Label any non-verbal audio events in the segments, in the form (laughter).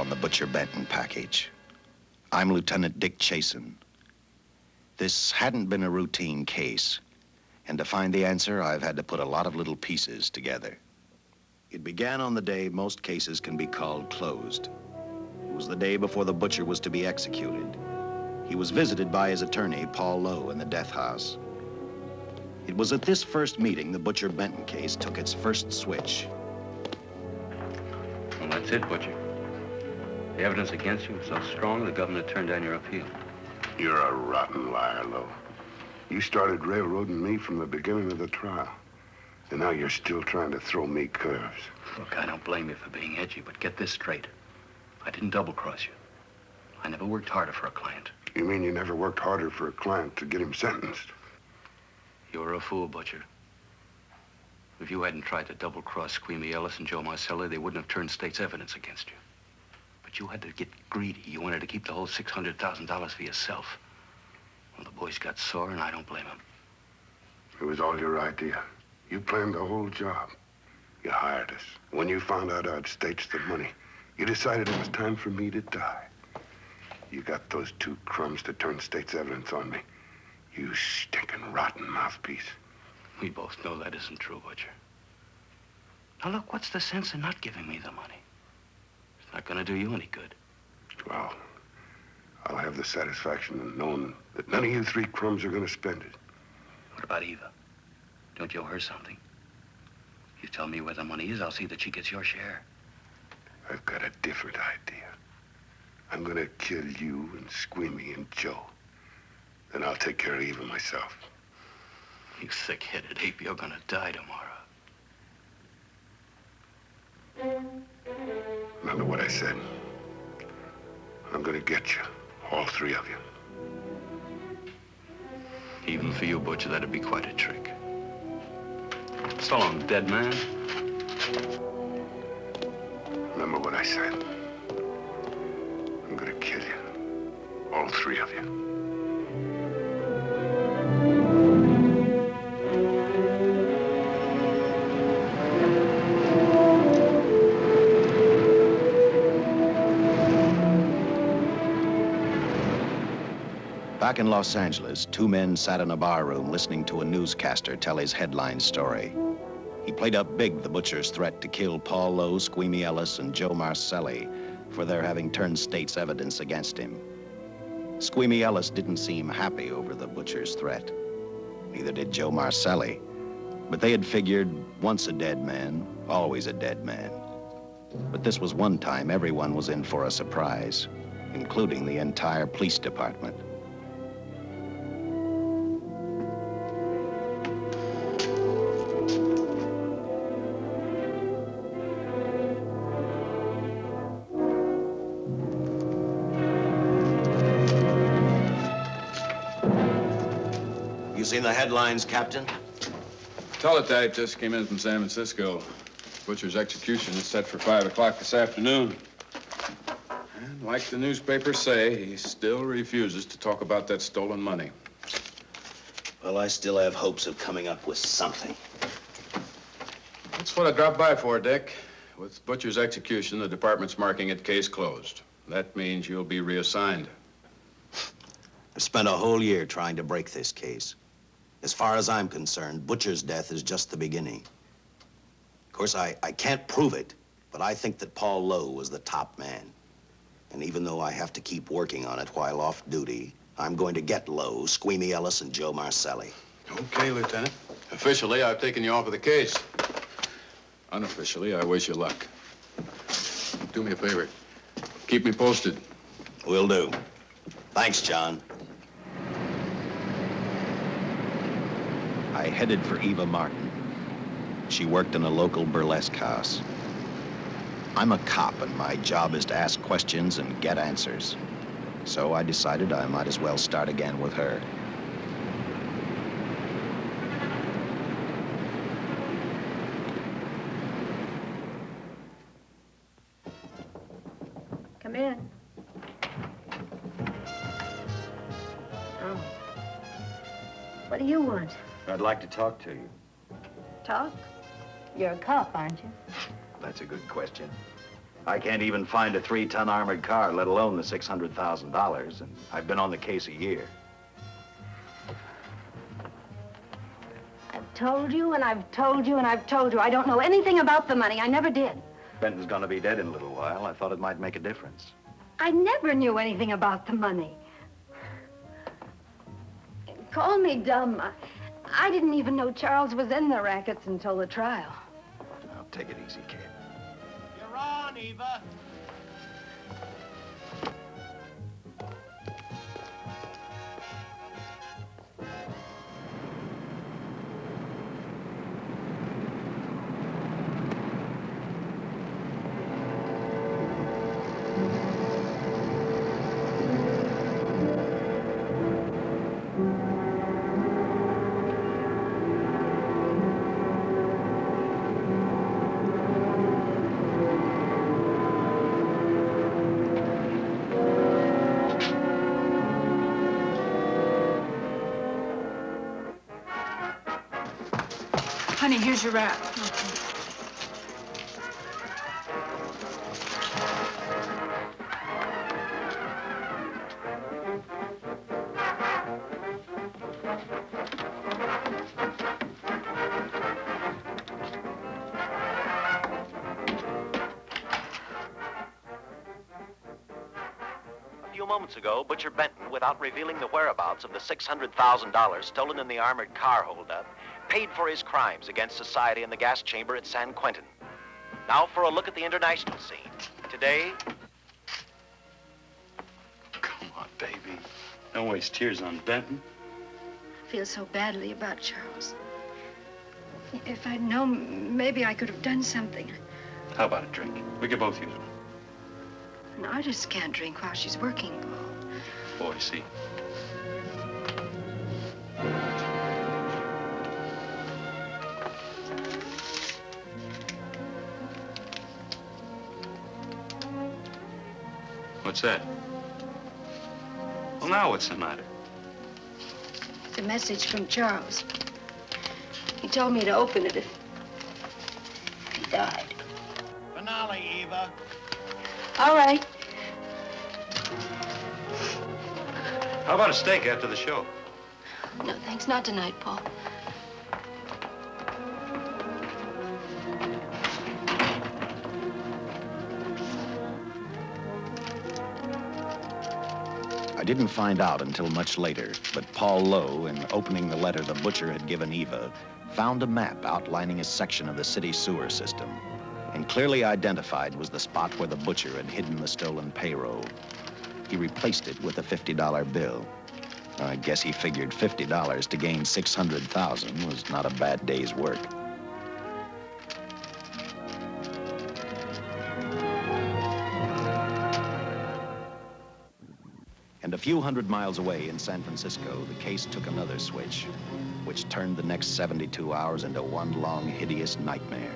on the Butcher Benton package. I'm Lieutenant Dick Chasen. This hadn't been a routine case, and to find the answer, I've had to put a lot of little pieces together. It began on the day most cases can be called closed. It was the day before the butcher was to be executed. He was visited by his attorney, Paul Lowe, in the death house. It was at this first meeting the Butcher Benton case took its first switch. Well, that's it, Butcher. The evidence against you was so strong, the governor turned down your appeal. You're a rotten liar, Lowe. You started railroading me from the beginning of the trial. And now you're still trying to throw me curves. Look, I don't blame you for being edgy, but get this straight. I didn't double-cross you. I never worked harder for a client. You mean you never worked harder for a client to get him sentenced? You're a fool, Butcher. If you hadn't tried to double-cross Squeamy Ellis and Joe Marcelli, they wouldn't have turned state's evidence against you. But you had to get greedy. You wanted to keep the whole $600,000 for yourself. Well, the boys got sore, and I don't blame them. It was all your idea. You planned the whole job. You hired us. When you found out I'd staged the money, you decided it was time for me to die. You got those two crumbs to turn state's evidence on me. You stinking rotten mouthpiece. We both know that isn't true, Butcher. Now, look, what's the sense in not giving me the money? Not gonna do you any good. Well, I'll have the satisfaction of knowing that none of you three crumbs are gonna spend it. What about Eva? Don't you owe her something? You tell me where the money is, I'll see that she gets your share. I've got a different idea. I'm gonna kill you and Squeamy and Joe. Then I'll take care of Eva myself. You thick-headed ape, you're gonna die tomorrow. Remember what I said. I'm gonna get you, all three of you. Even for you, Butcher, that'd be quite a trick. So long, dead man. Remember what I said. I'm gonna kill you, all three of you. Back in Los Angeles, two men sat in a barroom listening to a newscaster tell his headline story. He played up big the butcher's threat to kill Paul Lowe, Squeamy Ellis, and Joe Marcelli for their having turned state's evidence against him. Squeamy Ellis didn't seem happy over the butcher's threat. Neither did Joe Marcelli. But they had figured once a dead man, always a dead man. But this was one time everyone was in for a surprise, including the entire police department. Seen the headlines, Captain? Teletype just came in from San Francisco. Butcher's execution is set for 5 o'clock this afternoon. And like the newspapers say, he still refuses to talk about that stolen money. Well, I still have hopes of coming up with something. That's what I dropped by for, Dick. With Butcher's execution, the department's marking it case closed. That means you'll be reassigned. I've spent a whole year trying to break this case. As far as I'm concerned, Butcher's death is just the beginning. Of course, I, I can't prove it, but I think that Paul Lowe was the top man. And even though I have to keep working on it while off duty, I'm going to get Lowe, Squeamy Ellis, and Joe Marcelli. Okay, Lieutenant. Officially, I've taken you off of the case. Unofficially, I wish you luck. Do me a favor. Keep me posted. Will do. Thanks, John. I headed for Eva Martin. She worked in a local burlesque house. I'm a cop, and my job is to ask questions and get answers. So I decided I might as well start again with her. I'd like to talk to you. Talk? You're a cop, aren't you? That's a good question. I can't even find a three-ton armored car, let alone the $600,000, and I've been on the case a year. I've told you and I've told you and I've told you. I don't know anything about the money. I never did. Benton's gonna be dead in a little while. I thought it might make a difference. I never knew anything about the money. Call me dumb. I, I didn't even know Charles was in the rackets until the trial. Now, take it easy, kid. You're on, Eva. Here's your wrap. A few moments ago, Butcher Benton, without revealing the whereabouts of the $600,000 stolen in the armored car holdup, paid for his crimes against society in the gas chamber at San Quentin. Now for a look at the international scene. Today, Come on, baby. Don't waste tears on Benton. I feel so badly about Charles. If I'd known, maybe I could have done something. How about a drink? We could both use one. An artist can't drink while she's working, Paul. Boy, see. What's that? Well, now what's the matter? It's a message from Charles. He told me to open it if he died. Finale, Eva. All right. How about a steak after the show? No, thanks. Not tonight, Paul. I didn't find out until much later, but Paul Lowe, in opening the letter the butcher had given Eva, found a map outlining a section of the city sewer system. And clearly identified was the spot where the butcher had hidden the stolen payroll. He replaced it with a $50 bill. I guess he figured $50 to gain 600,000 was not a bad day's work. Few hundred miles away in San Francisco, the case took another switch, which turned the next 72 hours into one long, hideous nightmare.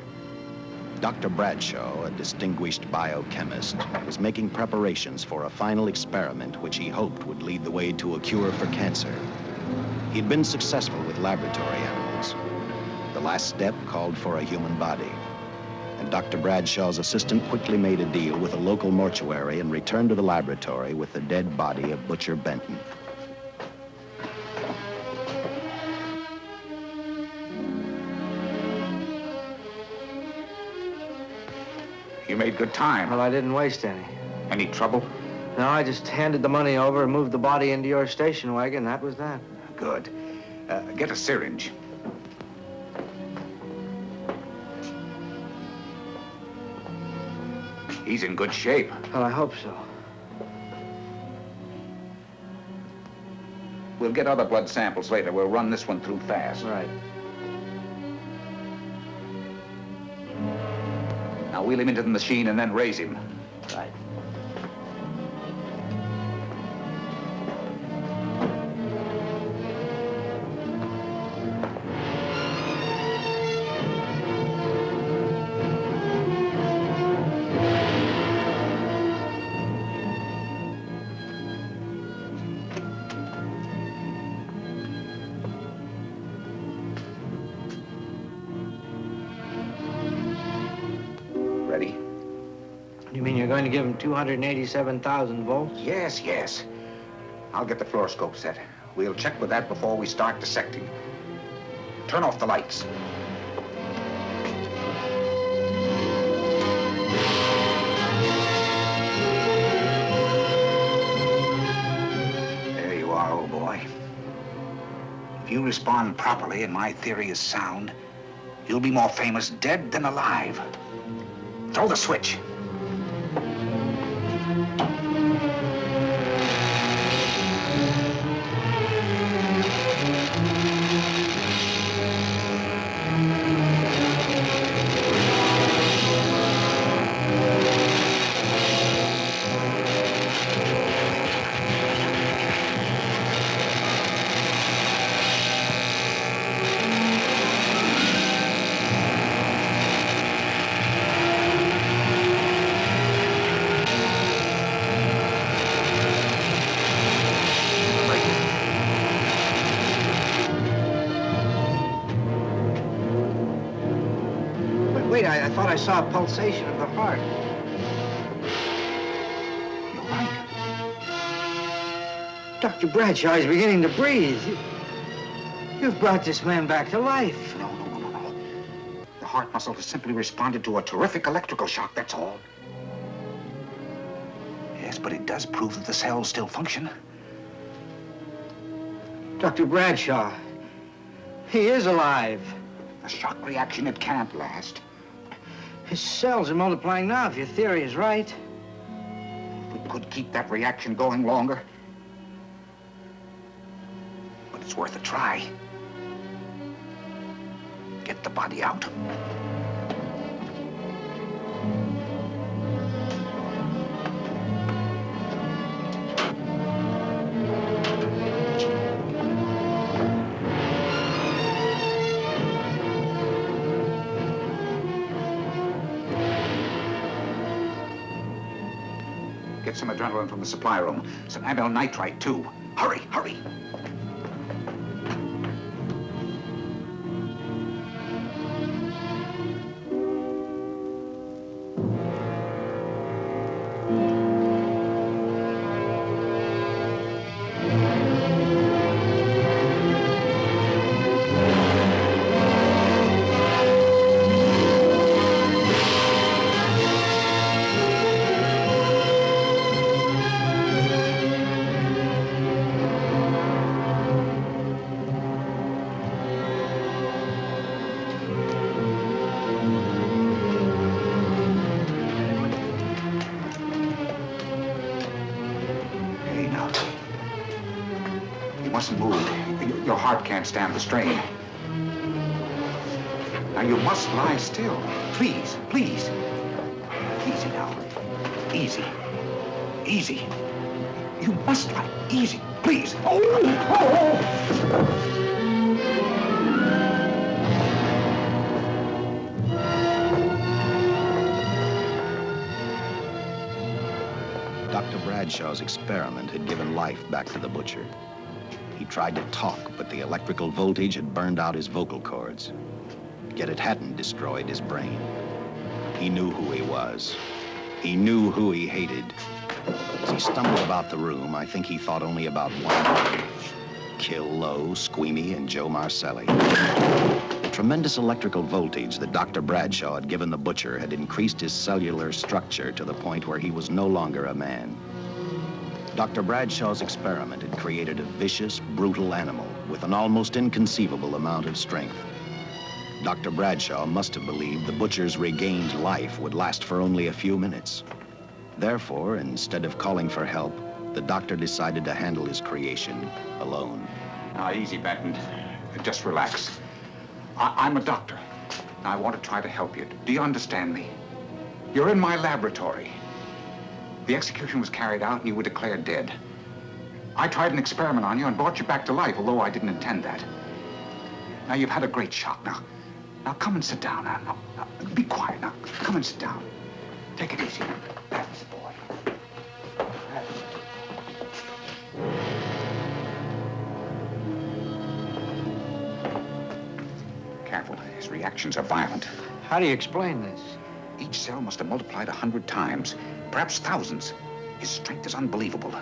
Dr. Bradshaw, a distinguished biochemist, was making preparations for a final experiment which he hoped would lead the way to a cure for cancer. He'd been successful with laboratory animals. The last step called for a human body. And Dr. Bradshaw's assistant quickly made a deal with a local mortuary and returned to the laboratory with the dead body of Butcher Benton. You made good time. Well, I didn't waste any. Any trouble? No, I just handed the money over and moved the body into your station wagon. That was that. Good. Uh, get a syringe. He's in good shape. Well, I hope so. We'll get other blood samples later. We'll run this one through fast. Right. Now wheel him into the machine and then raise him. You mean you're going to give him 287,000 volts? Yes, yes. I'll get the fluoroscope set. We'll check with that before we start dissecting. Turn off the lights. There you are, old boy. If you respond properly and my theory is sound, you'll be more famous dead than alive. Throw the switch. Pulsation of the heart. You're right. Dr. Bradshaw is beginning to breathe. You, you've brought this man back to life. No, no, no, no, no. The heart muscle has simply responded to a terrific electrical shock, that's all. Yes, but it does prove that the cells still function. Dr. Bradshaw, he is alive. A shock reaction, it can't last. His cells are multiplying now, if your theory is right. If We could keep that reaction going longer. But it's worth a try. Get the body out. Get some adrenaline from the supply room. Some amyl nitrite, too. Hurry, hurry. Stand the strain. Now, you must lie still. Please, please. Tried to talk, but the electrical voltage had burned out his vocal cords. Yet it hadn't destroyed his brain. He knew who he was. He knew who he hated. As he stumbled about the room, I think he thought only about one word. Kill Lowe, Squeamy, and Joe Marcelli. The tremendous electrical voltage that Dr. Bradshaw had given the butcher had increased his cellular structure to the point where he was no longer a man. Dr. Bradshaw's experiment had created a vicious, brutal animal with an almost inconceivable amount of strength. Dr. Bradshaw must have believed the butcher's regained life would last for only a few minutes. Therefore, instead of calling for help, the doctor decided to handle his creation alone. Now, easy, Benton. Just relax. I- I'm a doctor. I want to try to help you. Do you understand me? You're in my laboratory. The execution was carried out and you were declared dead. I tried an experiment on you and brought you back to life, although I didn't intend that. Now, you've had a great shock. Now, now come and sit down. Now, now, now, be quiet. Now, come and sit down. Take it easy. That's the boy. That's it. Careful. His reactions are violent. How do you explain this? Each cell must have multiplied a hundred times, perhaps thousands. His strength is unbelievable.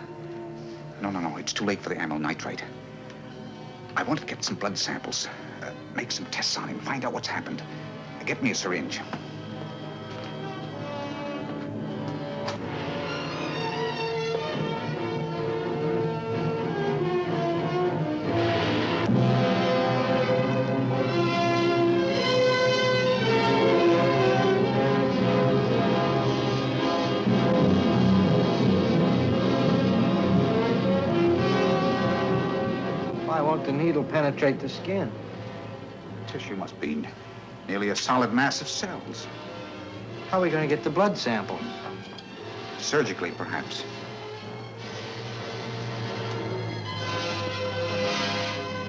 No, no, no, it's too late for the amyl nitrite. I want to get some blood samples, uh, make some tests on him, find out what's happened. Get me a syringe. Penetrate the skin? The tissue must be nearly a solid mass of cells. How are we going to get the blood sample? Surgically, perhaps.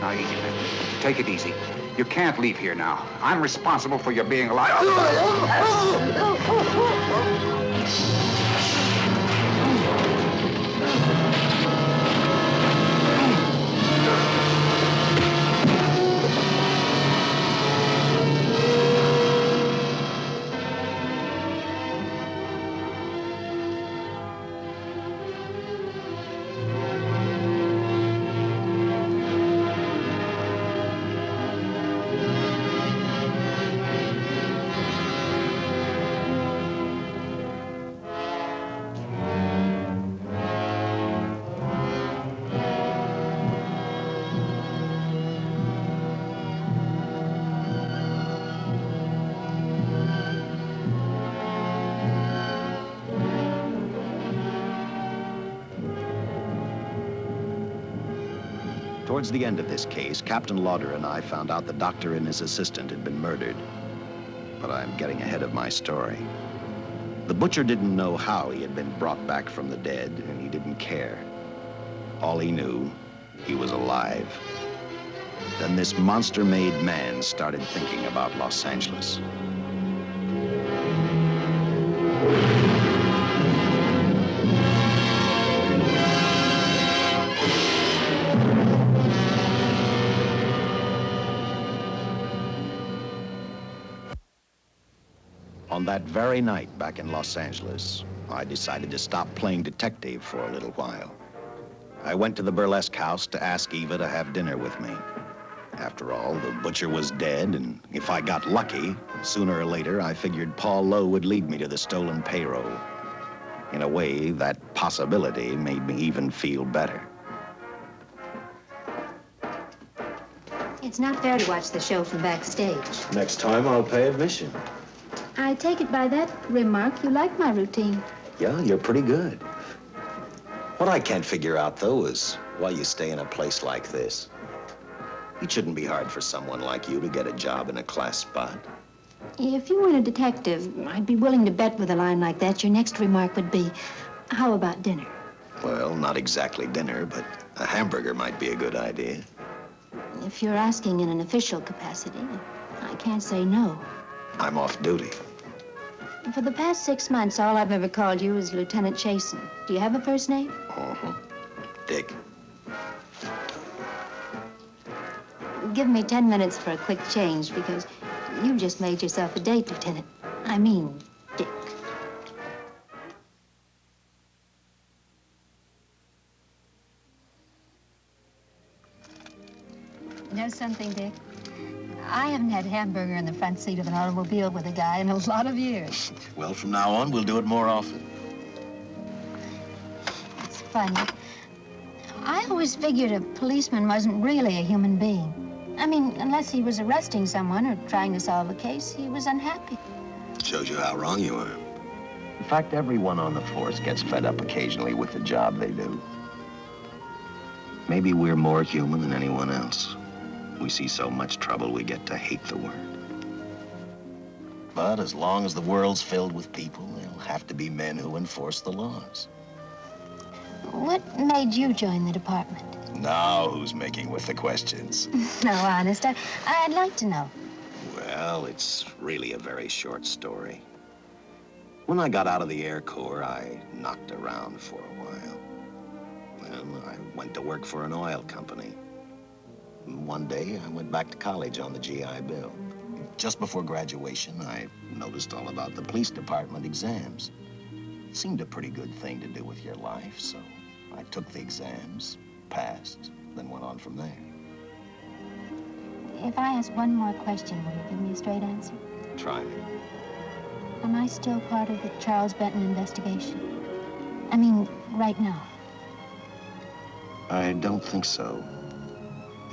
Now, easy, Take it easy. You can't leave here now. I'm responsible for your being alive. (laughs) Towards the end of this case, Captain Lauder and I found out the doctor and his assistant had been murdered. But I'm getting ahead of my story. The butcher didn't know how he had been brought back from the dead, and he didn't care. All he knew, he was alive. Then this monster-made man started thinking about Los Angeles. On that very night back in Los Angeles, I decided to stop playing detective for a little while. I went to the burlesque house to ask Eva to have dinner with me. After all, the butcher was dead, and if I got lucky, sooner or later, I figured Paul Lowe would lead me to the stolen payroll. In a way, that possibility made me even feel better. It's not fair to watch the show from backstage. Next time, I'll pay admission. I take it by that remark you like my routine. Yeah, you're pretty good. What I can't figure out, though, is why you stay in a place like this. It shouldn't be hard for someone like you to get a job in a class spot. If you weren't a detective, I'd be willing to bet with a line like that your next remark would be, how about dinner? Well, not exactly dinner, but a hamburger might be a good idea. If you're asking in an official capacity, I can't say no. I'm off duty. For the past six months, all I've ever called you is Lieutenant Chasen. Do you have a first name? Uh-huh. Dick. Give me ten minutes for a quick change because you've just made yourself a date, Lieutenant. I mean, Dick. Know something, Dick? I haven't had hamburger in the front seat of an automobile with a guy in a lot of years. Well, from now on, we'll do it more often. It's funny. I always figured a policeman wasn't really a human being. I mean, unless he was arresting someone or trying to solve a case, he was unhappy. Shows you how wrong you are. In fact, everyone on the force gets fed up occasionally with the job they do. Maybe we're more human than anyone else. We see so much trouble, we get to hate the word. But as long as the world's filled with people, there'll have to be men who enforce the laws. What made you join the department? Now, who's making with the questions? (laughs) no, honest, I, I'd like to know. Well, it's really a very short story. When I got out of the Air Corps, I knocked around for a while. Then I went to work for an oil company. One day, I went back to college on the GI Bill. just before graduation, I noticed all about the police department exams. It Seemed a pretty good thing to do with your life, so I took the exams, passed, then went on from there. If I ask one more question, will you give me a straight answer? Try me. Am I still part of the Charles Benton investigation? I mean, right now. I don't think so.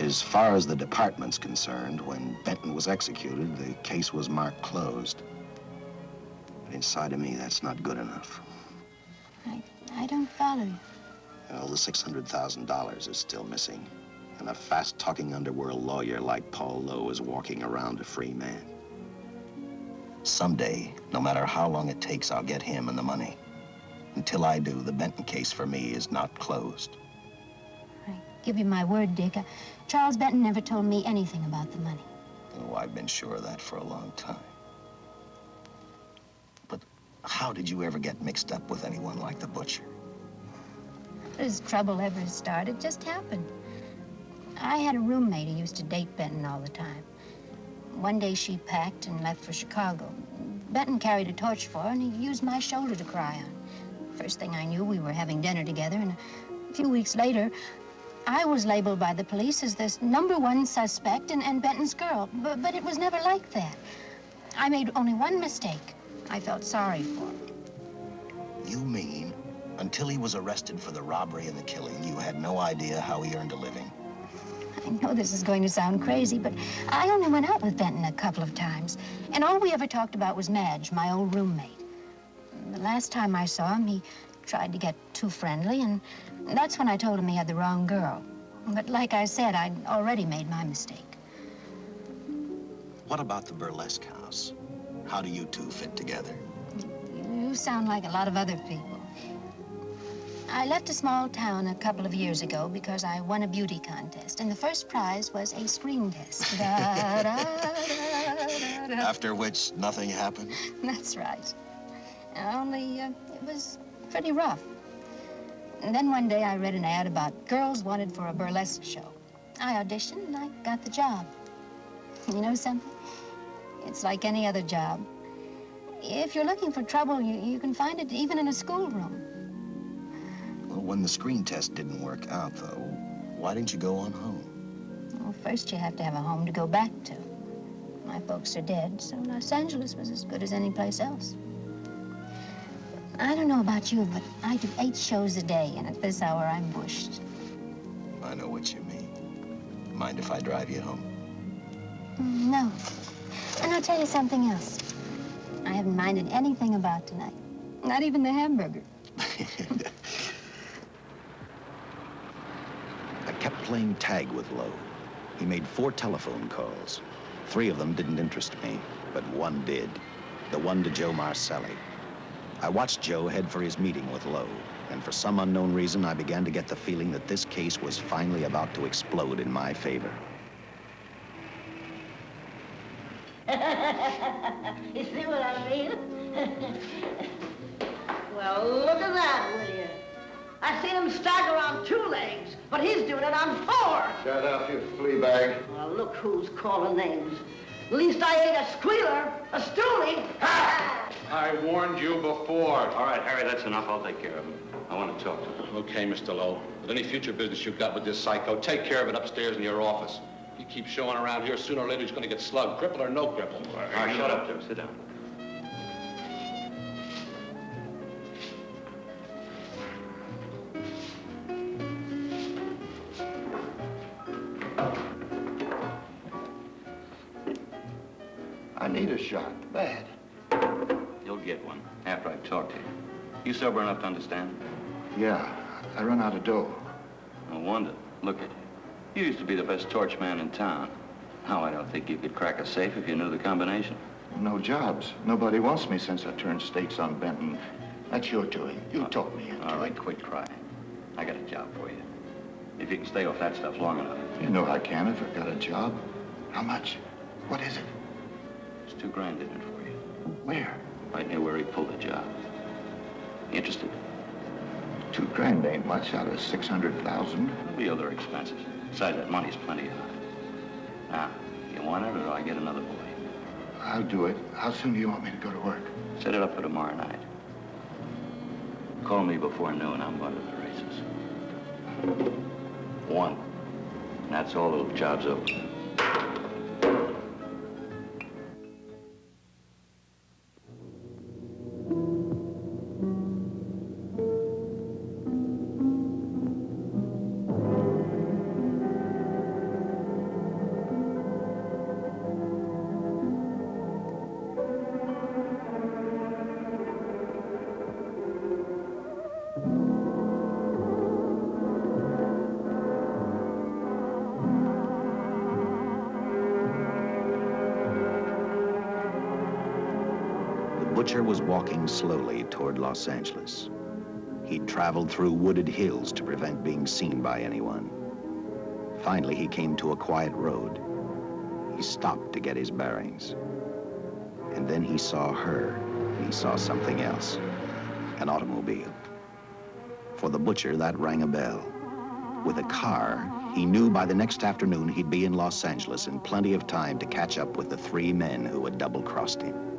As far as the department's concerned, when Benton was executed, the case was marked closed. But inside of me, that's not good enough. I, I don't follow you. Well, the $600,000 is still missing. And a fast-talking underworld lawyer like Paul Lowe is walking around a free man. Someday, no matter how long it takes, I'll get him and the money. Until I do, the Benton case for me is not closed. I give you my word, Dick. Uh, Charles Benton never told me anything about the money. Oh, I've been sure of that for a long time. But how did you ever get mixed up with anyone like the butcher? As trouble ever started, just happened. I had a roommate who used to date Benton all the time. One day she packed and left for Chicago. Benton carried a torch for her, and he used my shoulder to cry on. First thing I knew, we were having dinner together, and a few weeks later, I was labeled by the police as this number one suspect and, and Benton's girl. But, but it was never like that. I made only one mistake. I felt sorry for him. You mean until he was arrested for the robbery and the killing, you had no idea how he earned a living? I know this is going to sound crazy, but I only went out with Benton a couple of times. And all we ever talked about was Madge, my old roommate. The last time I saw him, he tried to get too friendly, and that's when I told him he had the wrong girl. But like I said, I'd already made my mistake. What about the burlesque house? How do you two fit together? You sound like a lot of other people. I left a small town a couple of years ago because I won a beauty contest, and the first prize was a screen test. Da, da, da, After which, nothing happened? That's right. Only uh, it was pretty rough. And then one day I read an ad about girls wanted for a burlesque show. I auditioned and I got the job. You know something? It's like any other job. If you're looking for trouble, you, you can find it even in a schoolroom. Well, when the screen test didn't work out, though, why didn't you go on home? Well, first you have to have a home to go back to. My folks are dead, so Los Angeles was as good as any place else. I don't know about you, but I do eight shows a day, and at this hour, I'm bushed. I know what you mean. Mind if I drive you home? Mm, No. And I'll tell you something else. I haven't minded anything about tonight. Not even the hamburger. (laughs) I kept playing tag with Lowe. He made four telephone calls. Three of them didn't interest me, but one did. The one to Joe Marcelli. I watched Joe head for his meeting with Lowe, and for some unknown reason, I began to get the feeling that this case was finally about to explode in my favor. (laughs) you see what I mean? (laughs) well, look at that, will you? I seen him stagger on two legs, but he's doing it on four. Shut up, you flea bag. Well, look who's calling names. At least I ain't a squealer, a stoolie. (laughs) I warned you before. All right, Harry, that's enough. I'll take care of him. I want to talk to him. Okay, Mr. Lowe. But any future business you've got with this psycho, take care of it upstairs in your office. If He keeps showing around here, sooner or later he's going to get slugged, cripple or no cripple. All right, shut up, Joe. Sit down. To understand? Yeah, I run out of dough. No wonder. Look at you. You used to be the best torch man in town. Now I don't think you could crack a safe if you knew the combination. No jobs. Nobody wants me since I turned stakes on Benton. That's your doing. You oh, talked me into All right, it. quit crying. I got a job for you. If you can stay off that stuff long enough. You know I can if I've got a job. How much? What is it? It's two grand in it for you. Where? Right near where he pulled the job. Interested? Two grand ain't much out of 600,000. There'll be other expenses. Besides, that money's plenty of. Now, you want it or do I get another boy? I'll do it. How soon do you want me to go to work? Set it up for tomorrow night. Call me before noon. I'm going to the races. One. And that's all the job's over. The butcher was walking slowly toward Los Angeles. He'd traveled through wooded hills to prevent being seen by anyone. Finally, he came to a quiet road. He stopped to get his bearings. And then he saw her, he saw something else, an automobile. For the butcher, that rang a bell. With a car, he knew by the next afternoon he'd be in Los Angeles in plenty of time to catch up with the three men who had double-crossed him.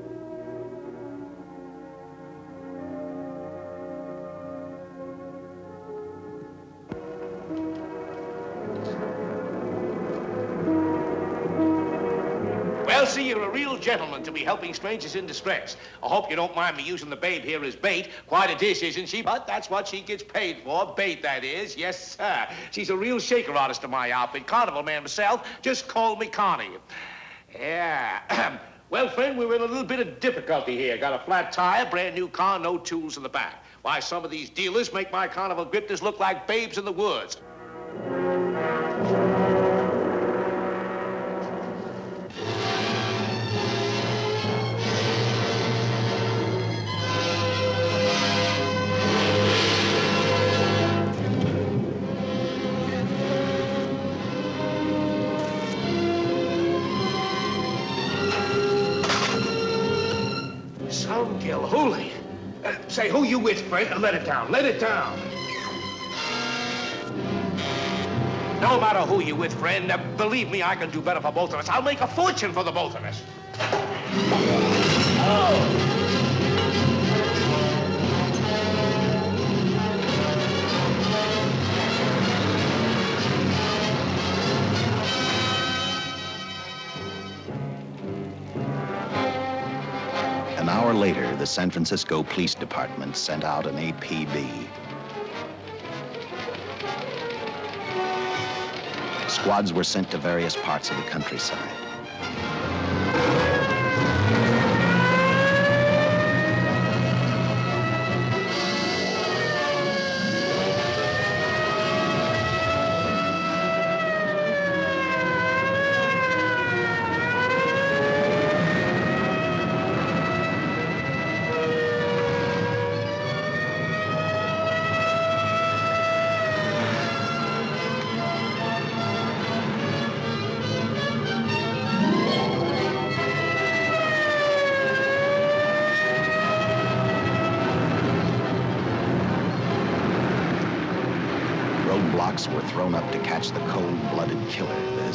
Gentleman to be helping strangers in distress. I hope you don't mind me using the babe here as bait. Quite a dish, isn't she? But that's what she gets paid for. Bait, that is. Yes, sir. She's a real shaker artist of my outfit. Carnival man myself. Just call me Connie. Yeah. (clears throat) well, friend, we're in a little bit of difficulty here. Got a flat tire, brand new car, no tools in the back. Why, some of these dealers make my carnival grifters look like babes in the woods. Say, who you with, friend? Let it down. Let it down. No matter who you with, friend, uh, believe me, I can do better for both of us. I'll make a fortune for the both of us. An hour later, the San Francisco Police Department sent out an APB. Squads were sent to various parts of the countryside.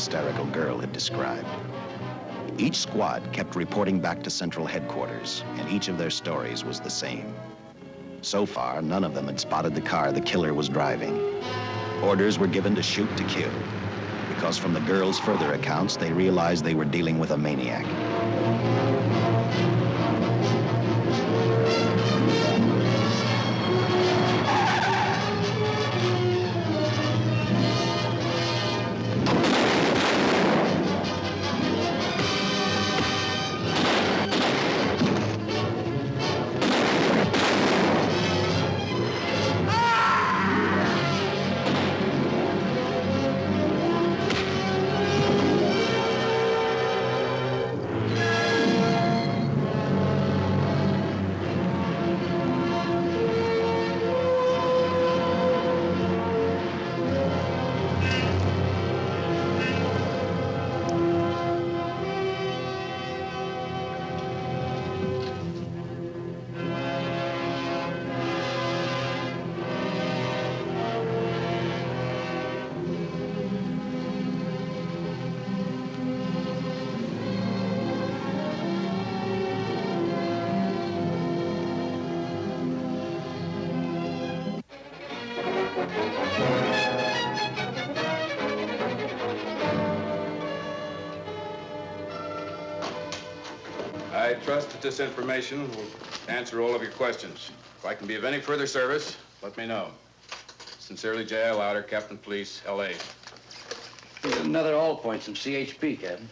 Hysterical girl had described. Each squad kept reporting back to central headquarters, and each of their stories was the same. So far, none of them had spotted the car the killer was driving. Orders were given to shoot to kill, because from the girls' further accounts, they realized they were dealing with a maniac. I trust that this information will answer all of your questions. If I can be of any further service, let me know. Sincerely, J.L. Lauder, Captain Police, L.A. Here's another all points from CHP, Captain.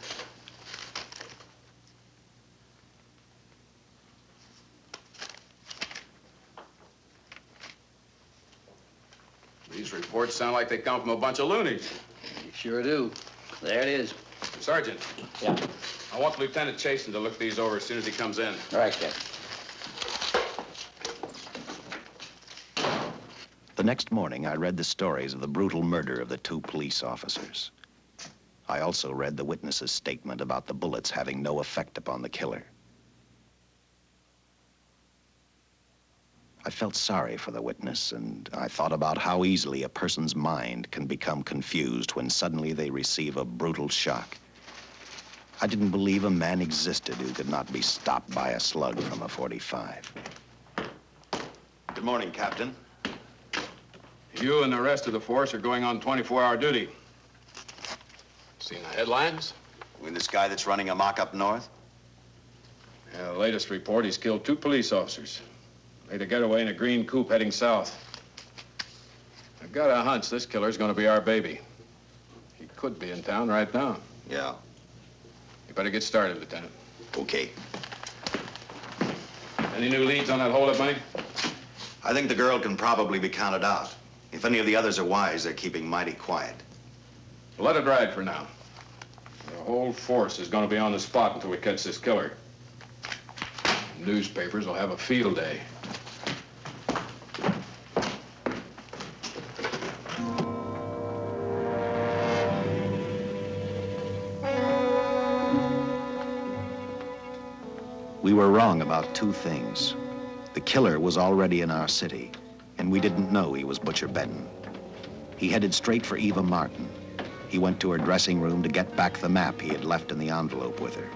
These reports sound like they come from a bunch of loonies. Sure do. There it is. Sergeant. Yeah. I want Lieutenant Chasen to look these over as soon as he comes in. All right, Captain. The next morning, I read the stories of the brutal murder of the two police officers. I also read the witness's statement about the bullets having no effect upon the killer. I felt sorry for the witness, and I thought about how easily a person's mind can become confused when suddenly they receive a brutal shock. I didn't believe a man existed who could not be stopped by a slug from a 45. Good morning, Captain. You and the rest of the force are going on 24-hour duty. Seen the headlines? You mean this guy that's running amok up north? Yeah, the latest report, he's killed two police officers. Made a getaway in a green coupe heading south. I've got a hunch this killer's gonna be our baby. He could be in town right now. Yeah. You better get started, Lieutenant. Okay. Any new leads on that holdup money? I think the girl can probably be counted out. If any of the others are wise, they're keeping mighty quiet. Well, Let it ride for now. The whole force is gonna be on the spot until we catch this killer. Newspapers will have a field day. Were wrong about two things. The killer was already in our city, and we didn't know he was Butcher Benton. He headed straight for Eva Martin. He went to her dressing room to get back the map he had left in the envelope with her.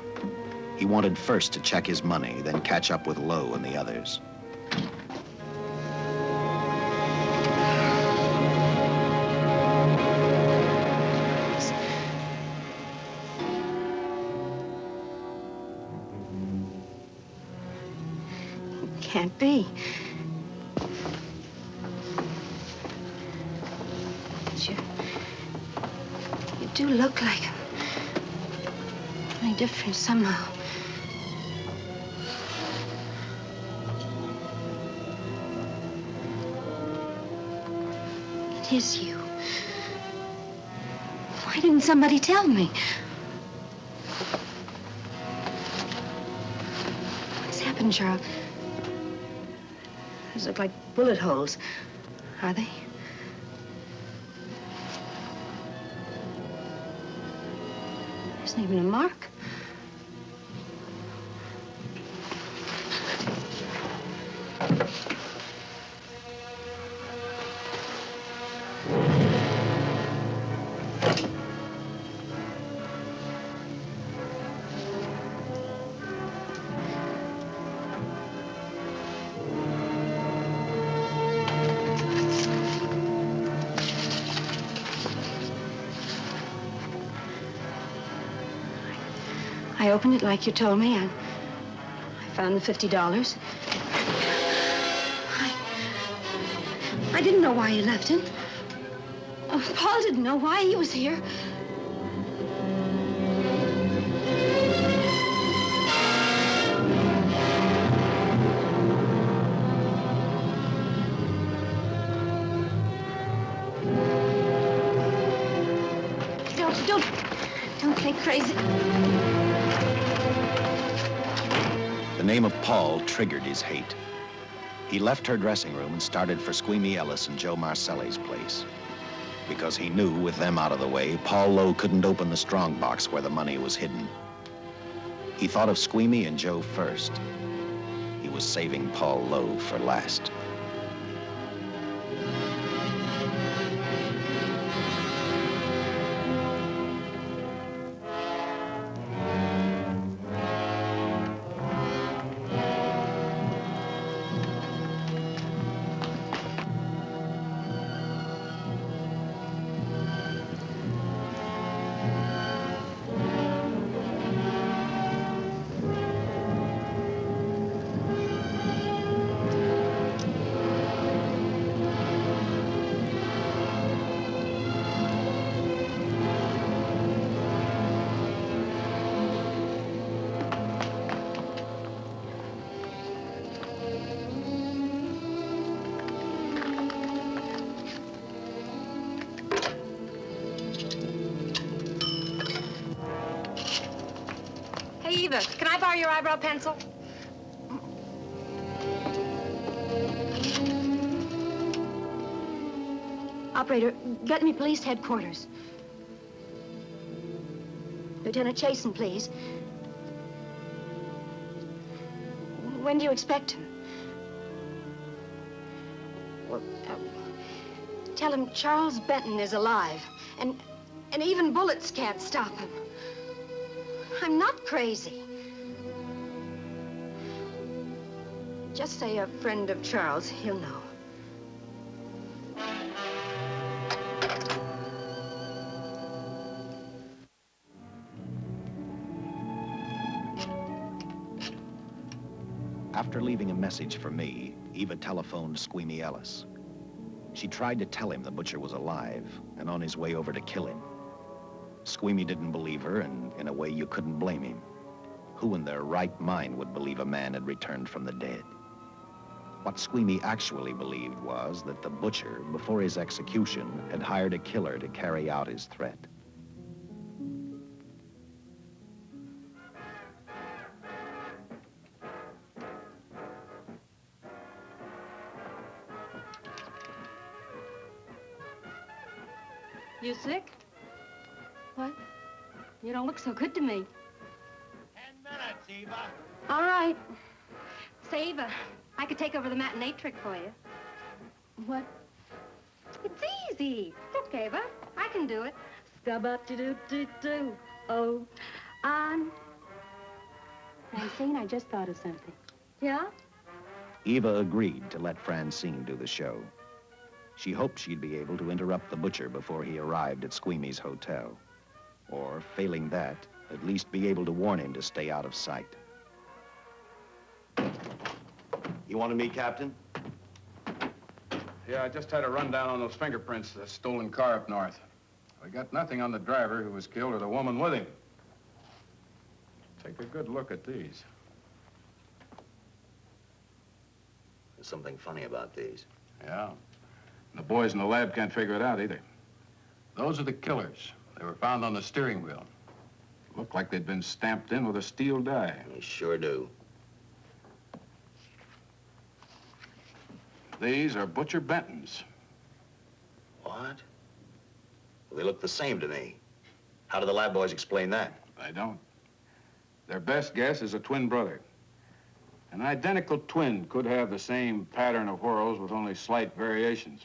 He wanted first to check his money, then catch up with Lowe and the others. Be. But you... You do look like him. Only different somehow. It is you. Why didn't somebody tell me? What's happened, Charles? Those look like bullet holes. Are they? There isn't even a mark. It like you told me, and I found the fifty dollars. I, I didn't know why you left him. Oh, Paul didn't know why he was here. Don't, don't, don't play crazy. The name of Paul triggered his hate. He left her dressing room and started for Squeamy Ellis and Joe Marcelli's place. Because he knew, with them out of the way, Paul Lowe couldn't open the strong box where the money was hidden. He thought of Squeamy and Joe first. He was saving Paul Lowe for last. Pencil? Operator, get me police headquarters. Lieutenant Chasen, please. When do you expect him? Well, uh, tell him Charles Benton is alive, and, and even bullets can't stop him. I'm not crazy. Just say a friend of Charles. He'll know. After leaving a message for me, Eva telephoned Squeamy Ellis. She tried to tell him the butcher was alive and on his way over to kill him. Squeamy didn't believe her, and in a way you couldn't blame him. Who in their right mind would believe a man had returned from the dead? What Squeamy actually believed was that the butcher, before his execution, had hired a killer to carry out his threat. You sick? What? You don't look so good to me. Ten Minutes, Eva. All right. Say, Eva, I could take over the matinee trick for you. What? It's easy. Look, Eva, I can do it. Scabba-doo-doo-doo. Oh, on. Francine, I just thought of something. Yeah? Eva agreed to let Francine do the show. She hoped she'd be able to interrupt the butcher before he arrived at Squeamy's hotel. Or, failing that, at least be able to warn him to stay out of sight. You wanted me, Captain? Yeah, I just had a rundown on those fingerprints, the stolen car up north. We got nothing on the driver who was killed or the woman with him. Take a good look at these. There's something funny about these. Yeah. And The boys in the lab can't figure it out either. Those are the killers. They were found on the steering wheel. Looked like they'd been stamped in with a steel die. They sure do. These are Butcher Benton's. What? Well, they look the same to me. How do the lab boys explain that? They don't. Their best guess is a twin brother. An identical twin could have the same pattern of whorls with only slight variations.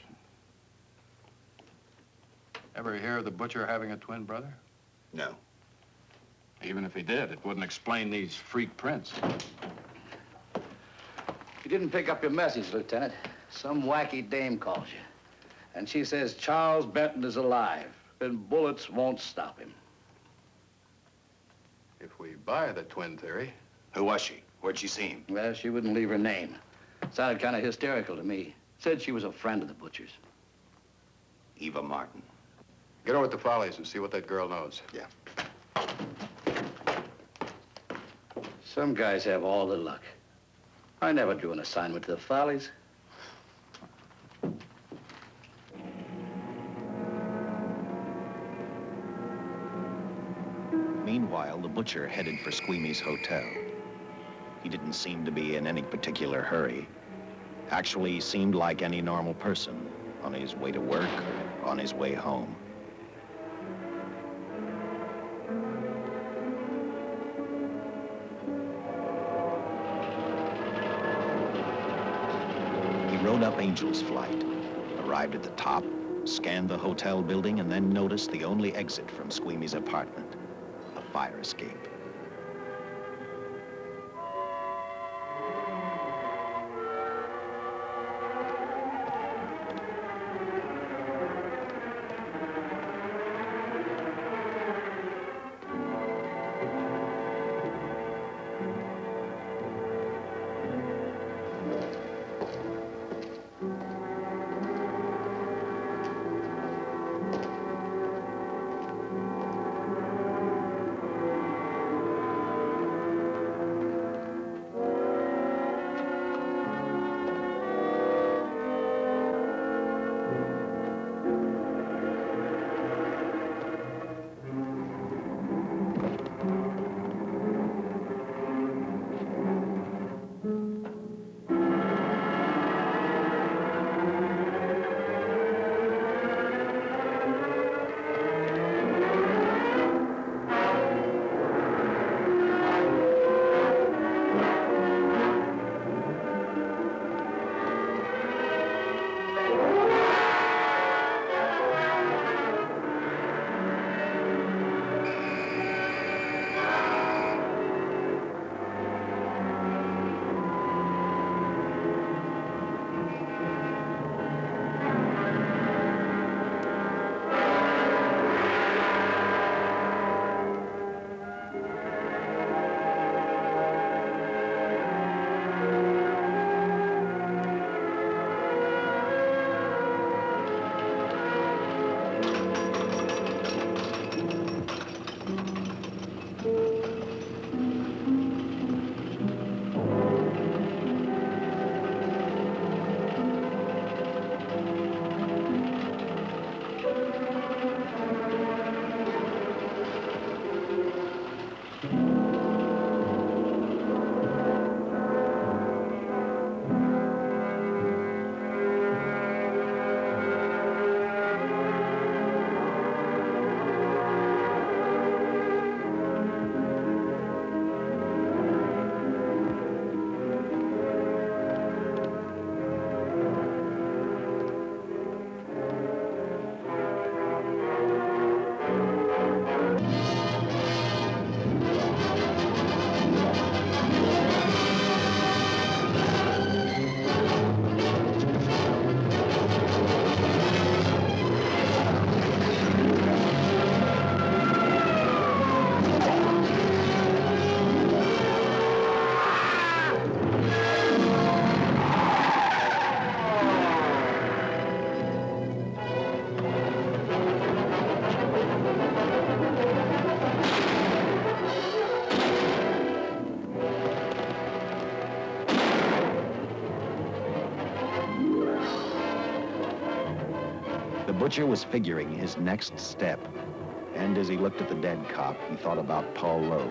Ever hear of the butcher having a twin brother? No. Even if he did, it wouldn't explain these freak prints. You didn't pick up your message, Lieutenant. Some wacky dame calls you. And she says Charles Benton is alive, and bullets won't stop him. If we buy the twin theory. Who was she? Where'd she see him? Well, she wouldn't leave her name. Sounded kind of hysterical to me. Said she was a friend of the butcher's. Eva Martin. Get over to the Follies and see what that girl knows. Yeah. Some guys have all the luck. I never drew an assignment to the Follies. Butcher headed for Squeamy's hotel. He didn't seem to be in any particular hurry. Actually, he seemed like any normal person, on his way to work or on his way home. He rode up Angel's Flight, arrived at the top, scanned the hotel building, and then noticed the only exit from Squeamy's apartment, fire escape. Butcher was figuring his next step. And as he looked at the dead cop, he thought about Paul Lowe,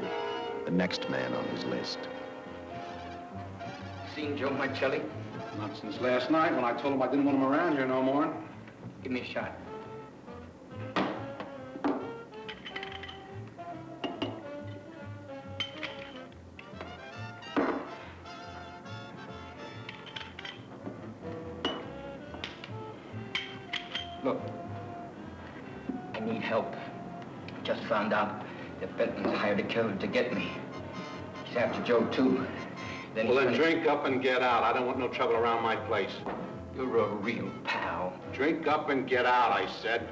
the next man on his list. Seen Joe Marcelli? Not since last night when I told him I didn't want him around here no more. Give me a shot. Help. Just found out that Benton's hired a killer to get me. He's after Joe, too. Then Well, then drink up and get out. I don't want no trouble around my place. You're a real pal. Drink up and get out, I said.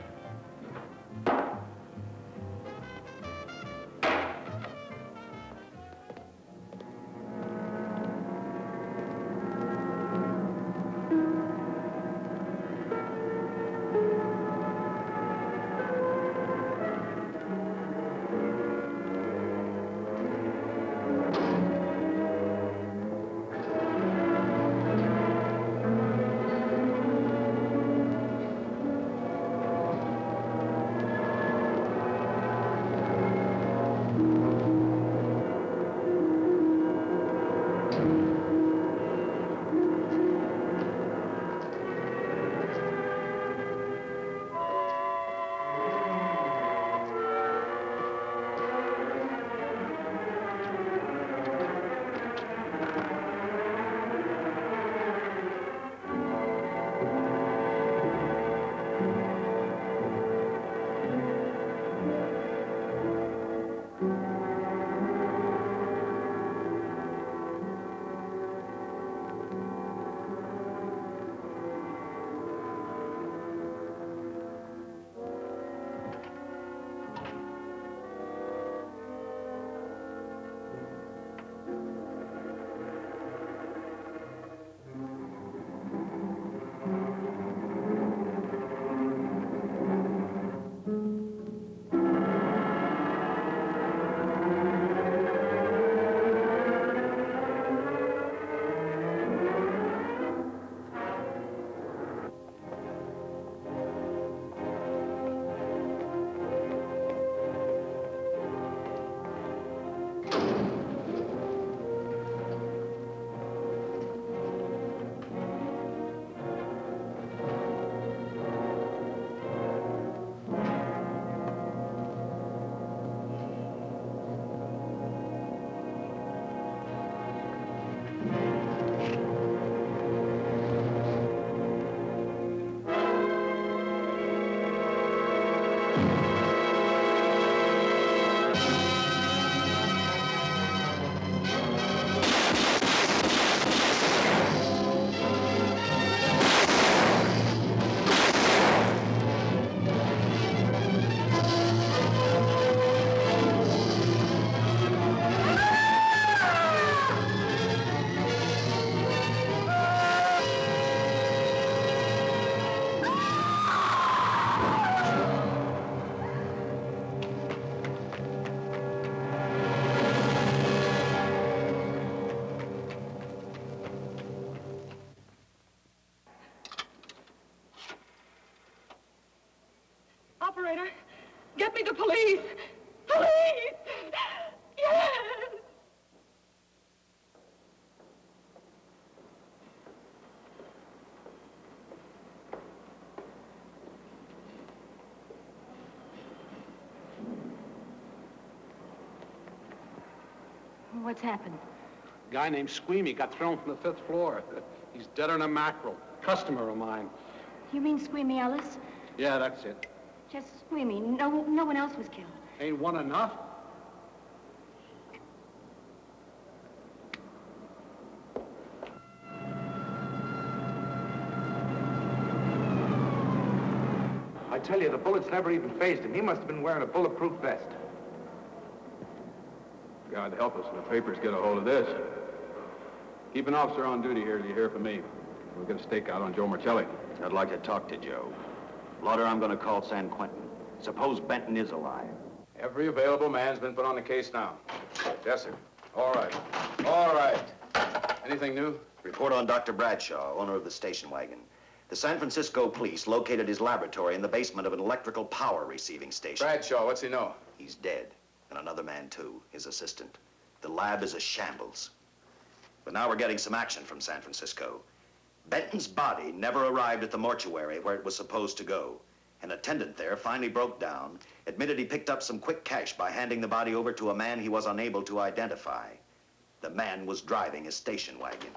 What's happened? A Guy named Squeamy got thrown from the fifth floor. (laughs) He's dead on a mackerel. Customer of mine. You mean Squeamy Ellis? Yeah, that's it. Just Squeamy. No, no one else was killed. Ain't one enough? I tell you, the bullets never even fazed him. He must have been wearing a bulletproof vest. God help us when the papers get a hold of this. Keep an officer on duty here till you hear from me. We'll get a stakeout on Joe Marcelli. I'd like to talk to Joe. Lauder, I'm going to call San Quentin. Suppose Benton is alive. Every available man's been put on the case now. Yes, sir. All right. All right. Anything new? Report on Dr. Bradshaw, owner of the station wagon. The San Francisco police located his laboratory in the basement of an electrical power receiving station. Bradshaw, what's he know? He's dead. And another man, too, his assistant. The lab is a shambles. But now we're getting some action from San Francisco. Benton's body never arrived at the mortuary where it was supposed to go. An attendant there finally broke down, admitted he picked up some quick cash by handing the body over to a man he was unable to identify. The man was driving a station wagon.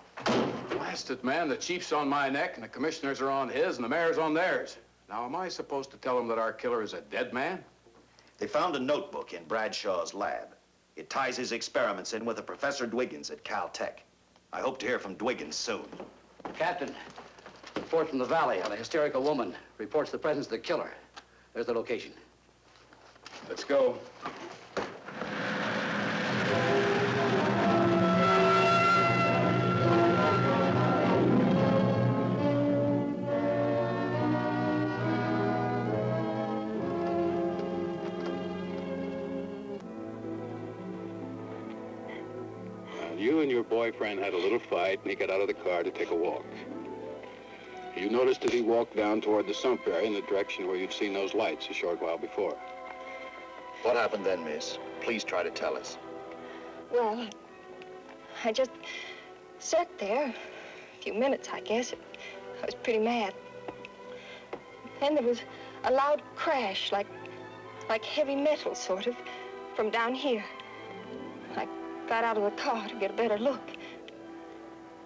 Blast it, man. The chief's on my neck, and the commissioners are on his, and the mayor's on theirs. Now, am I supposed to tell them that our killer is a dead man? They found a notebook in Bradshaw's lab. It ties his experiments in with a Professor Dwiggins at Caltech. I hope to hear from Dwiggins soon. Captain, report from the valley on a hysterical woman. Reports the presence of the killer. There's the location. Let's go. Boyfriend had a little fight, and he got out of the car to take a walk. You noticed that he walked down toward the sump area in the direction where you'd seen those lights a short while before. What happened then, miss? Please try to tell us. Well, I just sat there a few minutes, I guess. I was pretty mad. Then there was a loud crash, like, like heavy metal, sort of, from down here. I got out of the car to get a better look.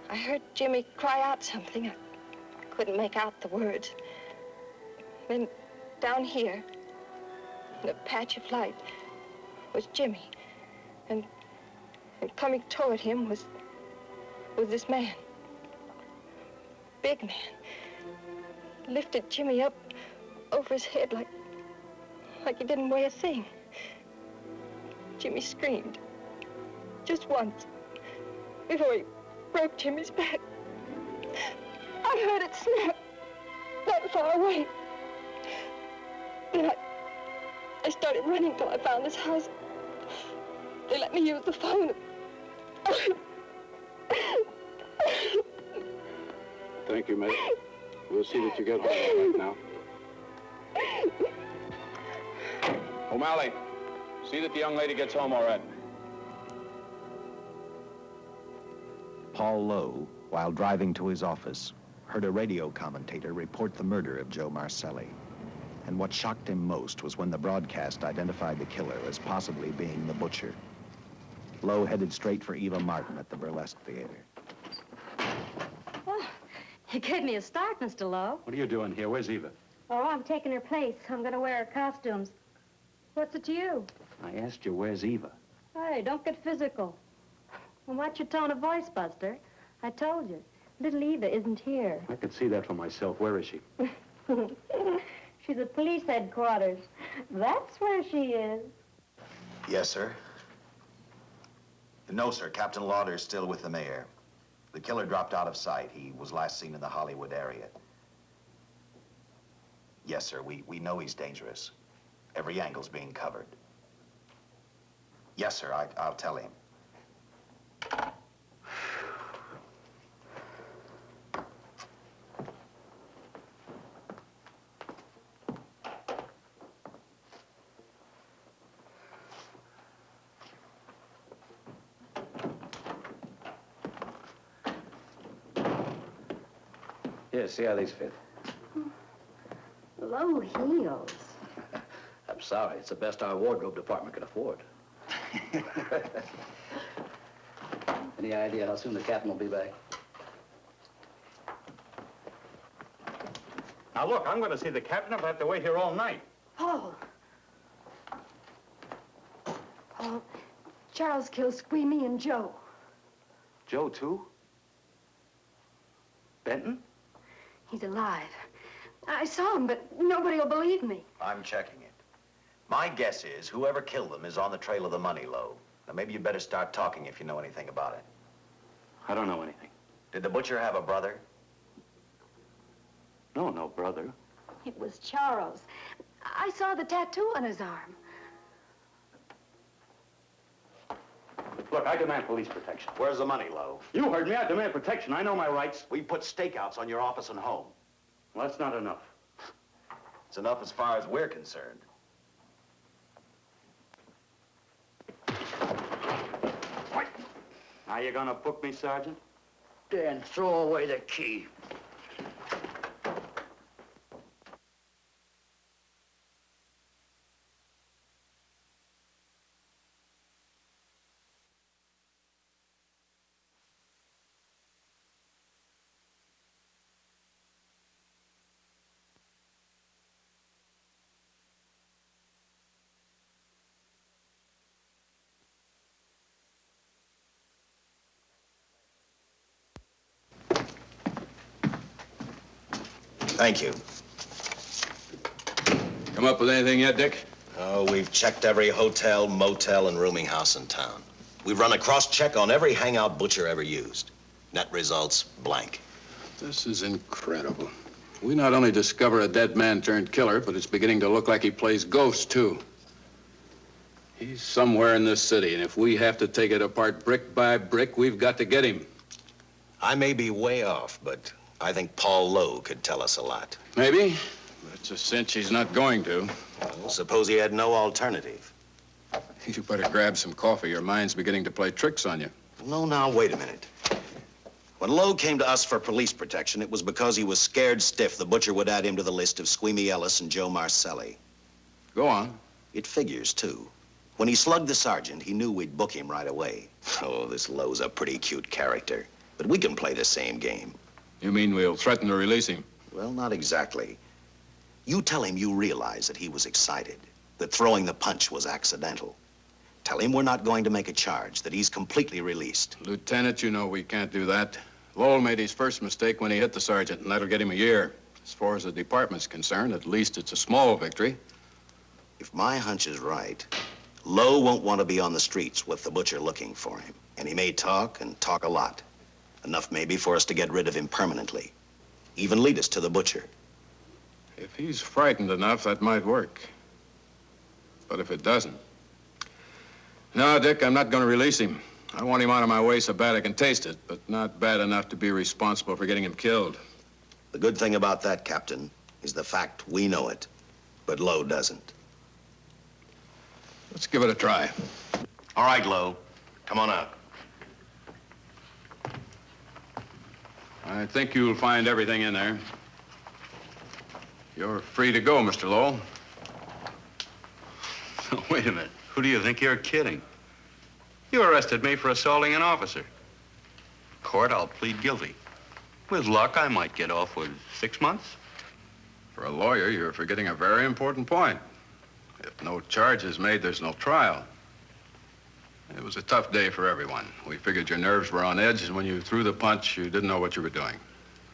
I heard Jimmy cry out something. I couldn't make out the words. Then down here, in a patch of light, was Jimmy. And, and coming toward him was, was this man. Big man. Lifted Jimmy up over his head like, like he didn't weigh a thing. Jimmy screamed. Just once. Before he broke Jimmy's back. I heard it snap. Not far away. Then I, I started running till I found this house. They let me use the phone. Thank you, mate. We'll see that you get home all right now. (laughs) O'Malley, see that the young lady gets home all right. Paul Lowe, while driving to his office, heard a radio commentator report the murder of Joe Marcelli. And what shocked him most was when the broadcast identified the killer as possibly being the butcher. Lowe headed straight for Eva Martin at the Burlesque Theater. Oh, (sighs) you gave me a start, Mr. Lowe. What are you doing here? Where's Eva? Oh, I'm taking her place. I'm going to wear her costumes. What's it to you? I asked you, where's Eva? Hey, don't get physical. Well, watch your tone of voice, Buster. I told you. Little Eva isn't here. I could see that for myself. Where is she? (laughs) She's at police headquarters. That's where she is. Yes, sir. No, sir. Captain Lauder's still with the mayor. The killer dropped out of sight. He was last seen in the Hollywood area. Yes, sir. We, we know he's dangerous. Every angle's being covered. Yes, sir. I, I'll tell him. Here, see how these fit. Low heels. (laughs) I'm sorry. It's the best our wardrobe department can afford. (laughs) Any idea how soon the captain will be back? Now, look, I'm going to see the captain if I have to wait here all night. Paul. Paul, Charles killed Squeamy and Joe. Joe, too? Benton? He's alive. I saw him, but nobody will believe me. I'm checking it. My guess is whoever killed them is on the trail of the money, Lowe. Now, maybe you'd better start talking if you know anything about it. I don't know anything. Did the butcher have a brother? No, no brother. It was Charles. I saw the tattoo on his arm. Look, I demand police protection. Where's the money, Lowe? You heard me. I demand protection. I know my rights. We put stakeouts on your office and home. Well, that's not enough. It's enough as far as we're concerned. Now you gonna book me, Sergeant? Dan, throw away the key. Thank you. Come up with anything yet, Dick? Oh, we've checked every hotel, motel, and rooming house in town. We've run a cross-check on every hangout Butcher ever used. Net results, blank. This is incredible. We not only discover a dead man turned killer, but it's beginning to look like he plays ghosts, too. He's somewhere in this city, and if we have to take it apart brick by brick, we've got to get him. I may be way off, but I think Paul Lowe could tell us a lot. Maybe, but it's a cinch he's not going to. Well, suppose he had no alternative. (laughs) You better grab some coffee. Your mind's beginning to play tricks on you. No, now, wait a minute. When Lowe came to us for police protection, it was because he was scared stiff the butcher would add him to the list of Squeamy Ellis and Joe Marcelli. Go on. It figures, too. When he slugged the sergeant, he knew we'd book him right away. (laughs) Oh, this Lowe's a pretty cute character. But we can play the same game. You mean we'll threaten to release him? Well, not exactly. You tell him you realize that he was excited, that throwing the punch was accidental. Tell him we're not going to make a charge, that he's completely released. Lieutenant, you know we can't do that. Lowell made his first mistake when he hit the sergeant, and that'll get him a year. As far as the department's concerned, at least it's a small victory. If my hunch is right, Lowe won't want to be on the streets with the butcher looking for him. And he may talk and talk a lot. Enough maybe for us to get rid of him permanently. Even lead us to the butcher. If he's frightened enough, that might work. But if it doesn't... No, Dick, I'm not going to release him. I want him out of my way so bad I can taste it, but not bad enough to be responsible for getting him killed. The good thing about that, Captain, is the fact we know it, but Lowe doesn't. Let's give it a try. All right, Lowe. Come on out. I think you'll find everything in there. You're free to go, Mr. Lowell. (laughs) Wait a minute. Who do you think you're kidding? You arrested me for assaulting an officer. Court, I'll plead guilty. With luck, I might get off with six months. For a lawyer, you're forgetting a very important point. If no charge is made, there's no trial. It was a tough day for everyone. We figured your nerves were on edge, and when you threw the punch, you didn't know what you were doing.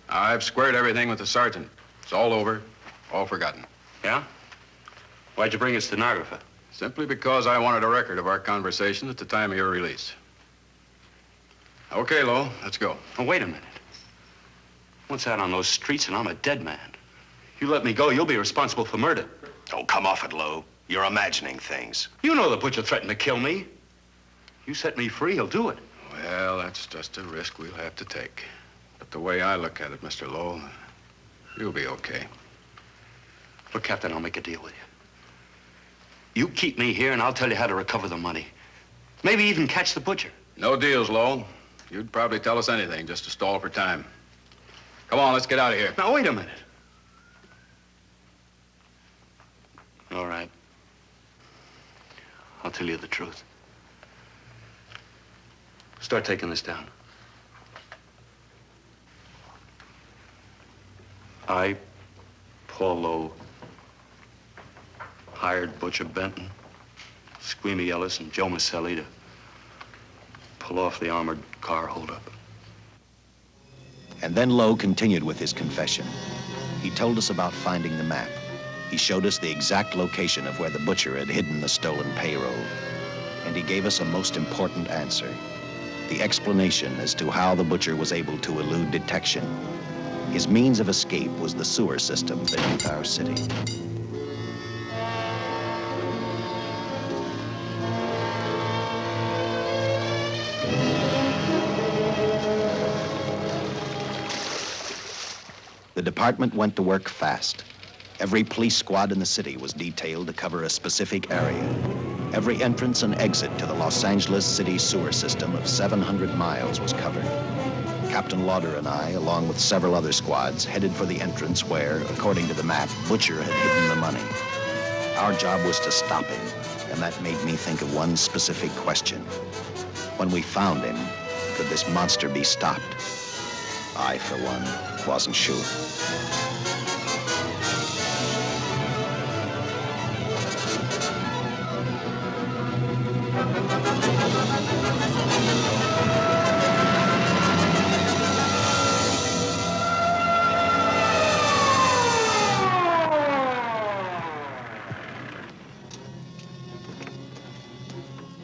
I've squared everything with the sergeant. It's all over, all forgotten. Yeah? Why'd you bring a stenographer? Simply because I wanted a record of our conversation at the time of your release. Okay, Lowell, let's go. Oh, wait a minute. Once out on those streets and I'm a dead man. You let me go, you'll be responsible for murder. Oh, come off it, Lowe. You're imagining things. You know the butcher threatened to kill me. You set me free, he'll do it. Well, that's just a risk we'll have to take. But the way I look at it, Mr. Lowell, you'll be okay. Look, Captain, I'll make a deal with you. You keep me here, and I'll tell you how to recover the money. Maybe even catch the butcher. No deals, Lowell. You'd probably tell us anything just to stall for time. Come on, let's get out of here. Now, wait a minute. All right. I'll tell you the truth. Start taking this down. I, Paul Lowe, hired Butcher Benton, Squeamy Ellis, and Joe Marcelli to pull off the armored car holdup. And then Lowe continued with his confession. He told us about finding the map. He showed us the exact location of where the butcher had hidden the stolen payroll. And he gave us a most important answer. The explanation as to how the butcher was able to elude detection. His means of escape was the sewer system beneath our city. The department went to work fast. Every police squad in the city was detailed to cover a specific area. Every entrance and exit to the Los Angeles city sewer system of 700 miles was covered. Captain Lauder and I, along with several other squads, headed for the entrance where, according to the map, Butcher had hidden the money. Our job was to stop him, and that made me think of one specific question. When we found him, could this monster be stopped? I, for one, wasn't sure.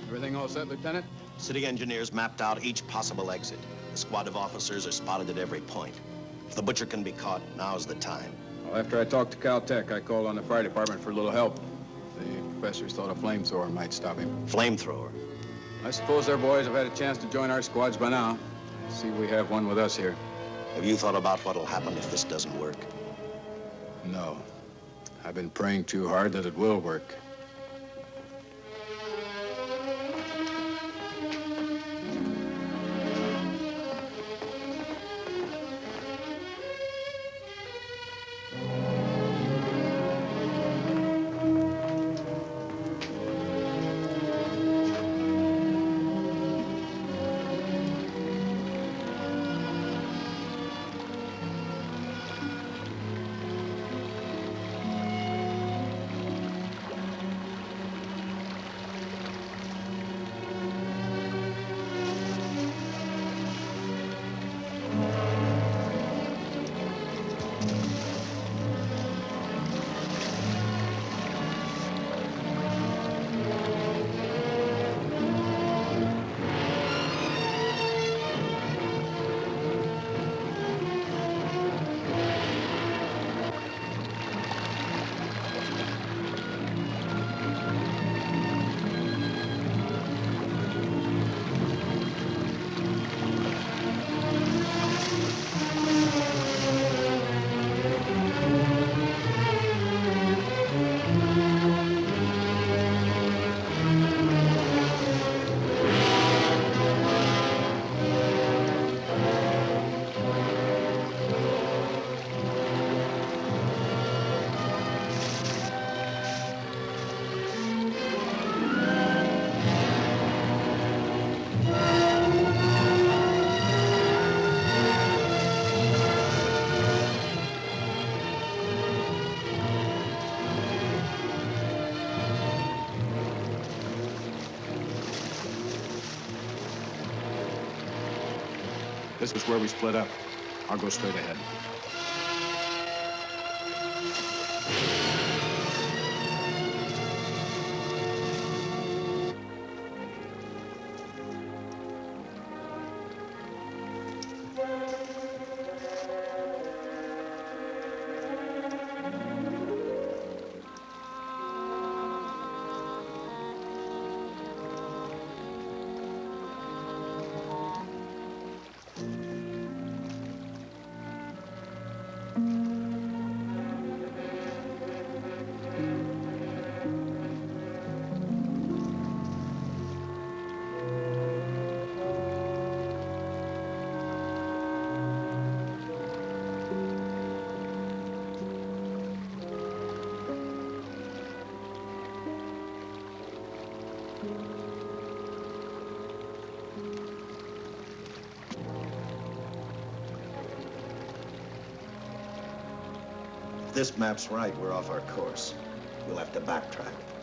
Everything all set, Lieutenant? City engineers mapped out each possible exit. A squad of officers are spotted at every point. If the butcher can be caught, now's the time. Well, after I talked to Caltech, I called on the fire department for a little help. The professors thought a flamethrower might stop him. Flamethrower? I suppose their boys have had a chance to join our squads by now. See, we have one with us here. Have you thought about what'll happen if this doesn't work? No. I've been praying too hard that it will work. This was where we split up. I'll go straight ahead. This map's right, we're off our course. We'll have to backtrack.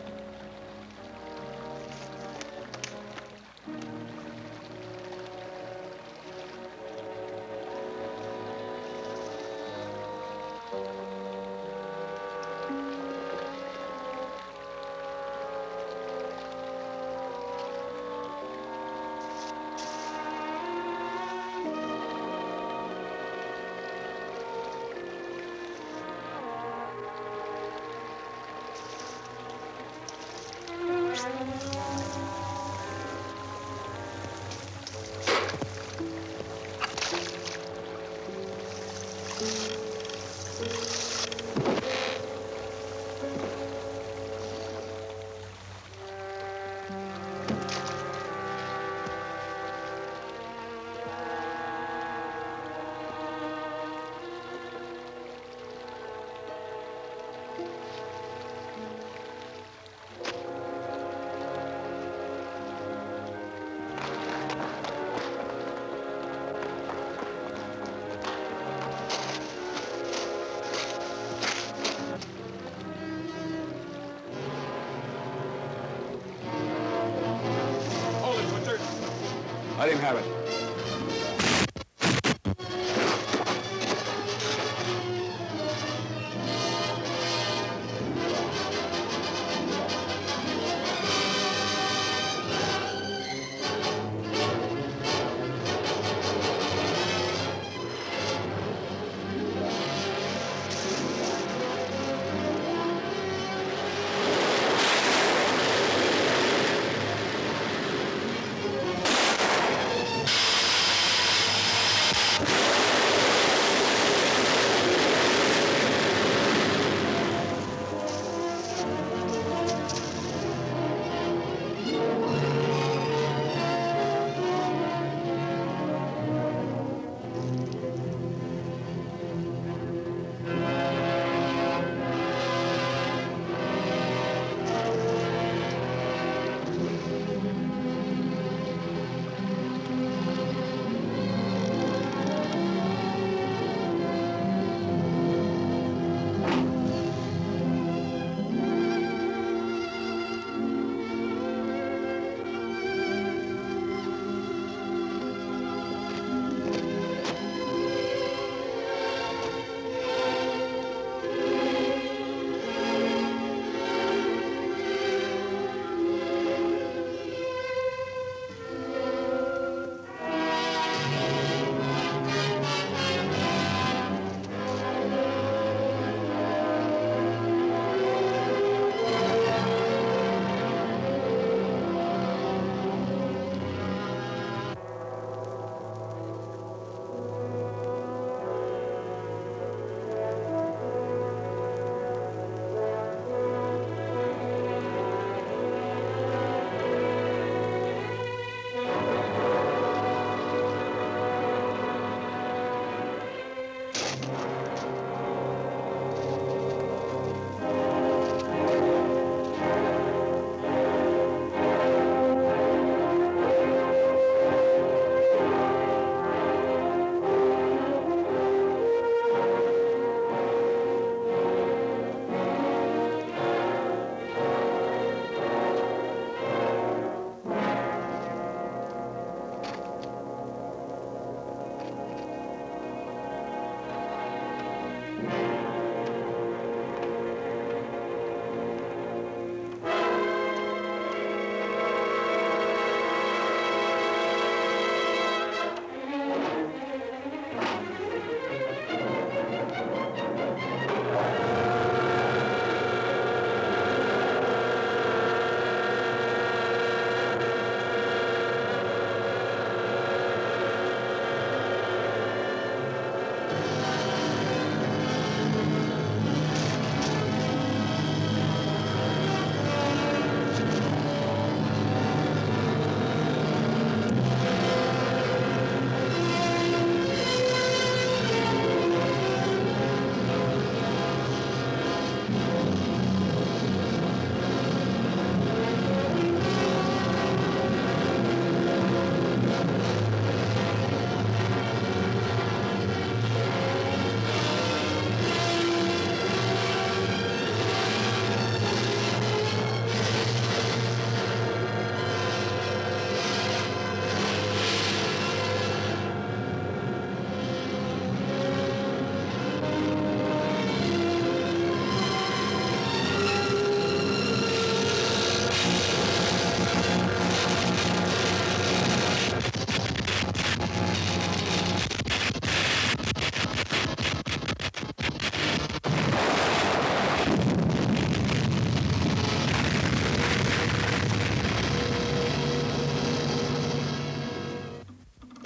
Let him have it.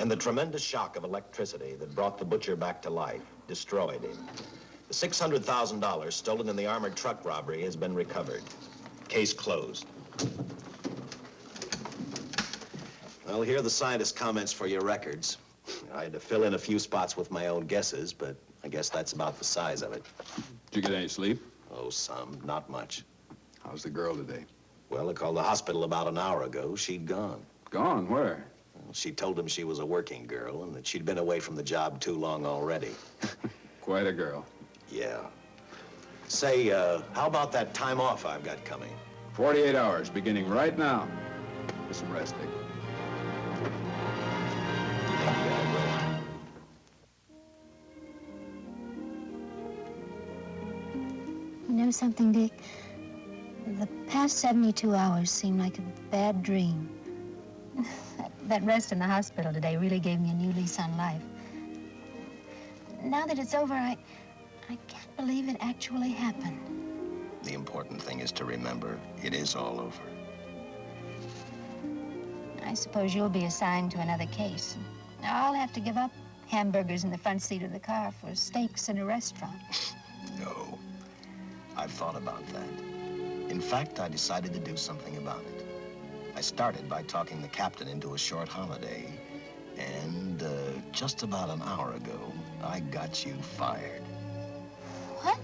And the tremendous shock of electricity that brought the butcher back to life destroyed him. The $600,000 stolen in the armored truck robbery has been recovered. Case closed. Well, here are the scientist's comments for your records. I had to fill in a few spots with my own guesses, but I guess that's about the size of it. Did you get any sleep? Oh, some. Not much. How's the girl today? Well, I called the hospital about an hour ago. She'd gone. Gone? Where? She told him she was a working girl and that she'd been away from the job too long already. (laughs) Quite a girl. Yeah. Say, uh, how about that time off I've got coming? 48 hours, beginning right now. Get some rest, Dick. You know something, Dick? The past 72 hours seem like a bad dream. (laughs) That, rest in the hospital today really gave me a new lease on life. Now that it's over, I, I can't believe it actually happened. The important thing is to remember it is all over. I suppose you'll be assigned to another case. I'll have to give up hamburgers in the front seat of the car for steaks in a restaurant. (laughs) No. I've thought about that. In fact, I decided to do something about it. I started by talking the captain into a short holiday. And uh, just about an hour ago, I got you fired. What?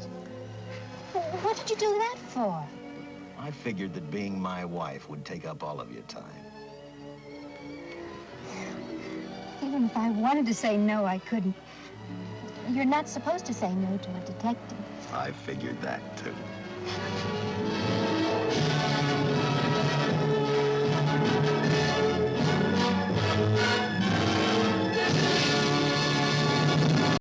What did you do that for? I figured that being my wife would take up all of your time. Even if I wanted to say no, I couldn't. You're not supposed to say no to a detective. I figured that, too.